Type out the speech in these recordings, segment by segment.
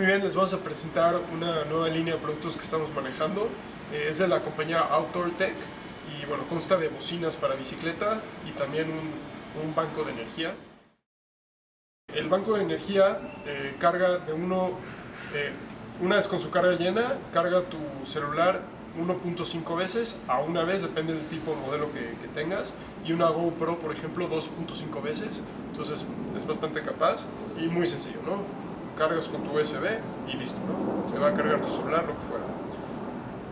Muy bien, les vamos a presentar una nueva línea de productos que estamos manejando. Eh, es de la compañía Outdoor Tech y bueno, consta de bocinas para bicicleta y también un, un banco de energía. El banco de energía eh, carga de uno, eh, una vez con su carga llena, carga tu celular 1.5 veces a una vez, depende del tipo de modelo que, que tengas, y una GoPro, por ejemplo, 2.5 veces, entonces es bastante capaz y muy sencillo, ¿no? Cargas con tu USB y listo, ¿no? Se va a cargar tu celular, lo que fuera.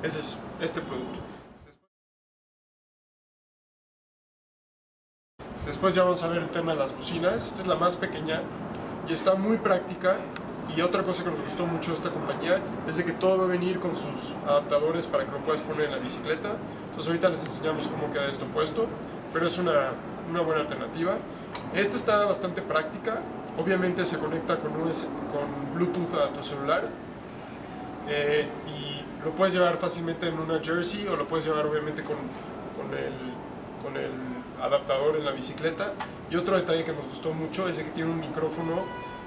Ese es este producto. Después ya vamos a ver el tema de las bocinas. Esta es la más pequeña y está muy práctica. Y otra cosa que nos gustó mucho de esta compañía es de que todo va a venir con sus adaptadores para que lo puedas poner en la bicicleta. Entonces ahorita les enseñamos cómo queda esto puesto, pero es una, una buena alternativa. Esta está bastante práctica. Obviamente se conecta con, con Bluetooth a tu celular eh, y lo puedes llevar fácilmente en una jersey o lo puedes llevar obviamente con, con, el, con el adaptador en la bicicleta. Y otro detalle que nos gustó mucho es que tiene un micrófono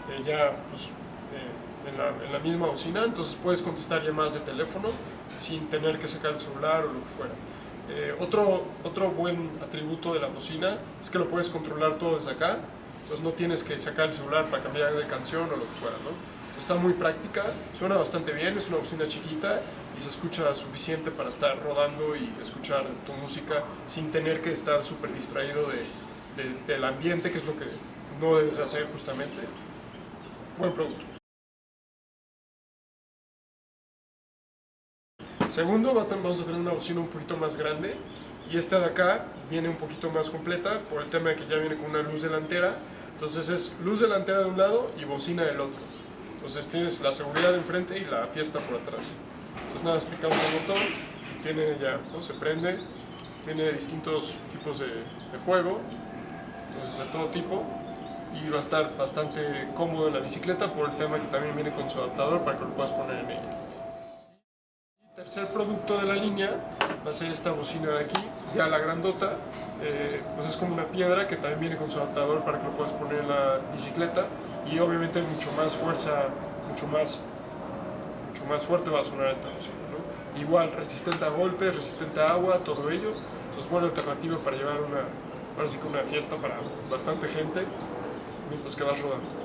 eh, ya pues, eh, en, la, en, la, misma bocina entonces puedes contestar llamadas de teléfono sin tener que sacar el celular o lo que fuera otro, otro buen atributo de la bocina es que lo puedes controlar todo desde acá entonces no tienes que sacar el celular para cambiar de canción o lo que fuera, ¿no? está muy práctica, suena bastante bien, es una bocina chiquita y se escucha suficiente para estar rodando y escuchar tu música sin tener que estar súper distraído de, del ambiente, que es lo que no debes hacer justamente. Buen producto. Segundo, vamos a tener una bocina un poquito más grande y esta de acá viene un poquito más completa por el tema de que ya viene con una luz delantera entonces es luz delantera de un lado y bocina del otro. Entonces tienes la seguridad de enfrente y la fiesta por atrás. Entonces nada, explicamos el motor, tiene ya, ¿no? se prende, tiene distintos tipos de, de juego, entonces de todo tipo, y va a estar bastante cómodo en la bicicleta por el tema que también viene con su adaptador para que lo puedas poner en ella. Tercer producto de la línea va a ser esta bocina de aquí, ya la grandota, eh, pues es como una piedra que también viene con su adaptador para que lo puedas poner en la bicicleta y obviamente mucho más fuerza, mucho más, mucho más fuerte va a sonar esta bocina. Igual, resistente a golpes, resistente a agua, todo ello, entonces buena alternativa para llevar una, ahora sí que una fiesta para bastante gente mientras que vas rodando.